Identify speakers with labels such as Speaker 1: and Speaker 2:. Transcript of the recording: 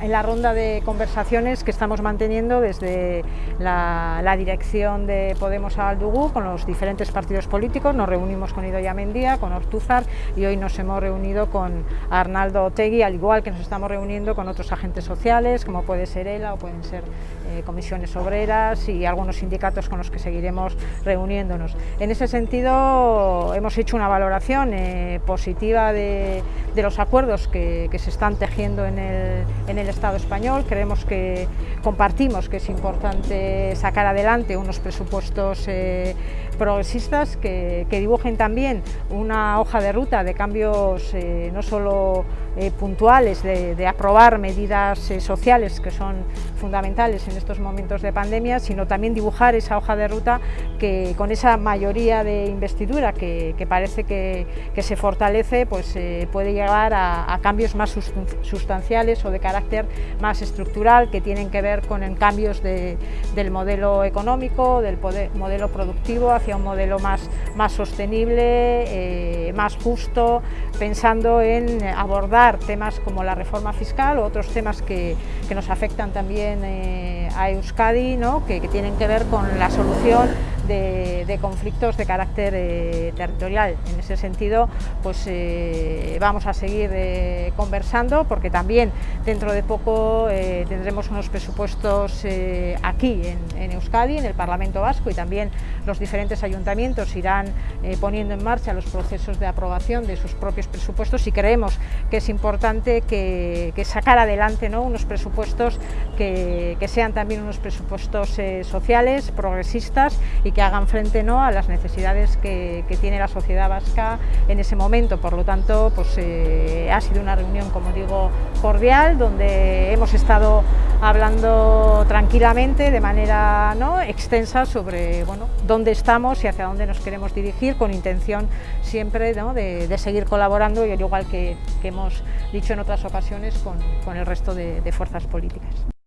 Speaker 1: En la ronda de conversaciones que estamos manteniendo desde la, dirección de Podemos a Aldugú con los diferentes partidos políticos, nos reunimos con Idoia Mendía, con Ortúzar y hoy nos hemos reunido con Arnaldo Otegui, al igual que nos estamos reuniendo con otros agentes sociales, como puede ser ELA o pueden ser eh, comisiones obreras y algunos sindicatos con los que seguiremos reuniéndonos. En ese sentido hemos hecho una valoración eh, positiva de, los acuerdos que, se están tejiendo en el, Estado español. Creemos que compartimos que es importante sacar adelante unos presupuestos eh, progresistas que, dibujen también una hoja de ruta de cambios no solo eh, puntuales, de, aprobar medidas sociales que son fundamentales en estos momentos de pandemia, sino también dibujar esa hoja de ruta que con esa mayoría de investidura que, parece que, se fortalece, pues puede llegar a, cambios más sustanciales o de carácter más estructural que tienen que ver con cambios del modelo económico, del modelo productivo hacia un modelo más, sostenible, eh, más justo, pensando en abordar temas como la reforma fiscal o otros temas que, nos afectan también eh, a Euskadi, ¿no? que, que tienen que ver con la solución de, conflictos de carácter eh, territorial. En ese sentido, pues eh, vamos a seguir eh, conversando porque también dentro de poco tendremos unos presupuestos aquí en, Euskadi, en el Parlamento Vasco y también los diferentes ayuntamientos irán poniendo en marcha los procesos de aprobación de sus propios presupuestos y creemos que es importante que, sacar adelante ¿no? unos presupuestos que, que, sean también unos presupuestos sociales, progresistas y que que hagan frente ¿no? a las necesidades que, tiene la sociedad vasca en ese momento. Por lo tanto, pues, eh, ha sido una reunión, como digo, cordial, donde hemos estado hablando tranquilamente, de manera ¿no? extensa, sobre bueno, dónde estamos y hacia dónde nos queremos dirigir, con intención siempre de, seguir colaborando, y al igual que, hemos dicho en otras ocasiones, con, el resto de fuerzas políticas.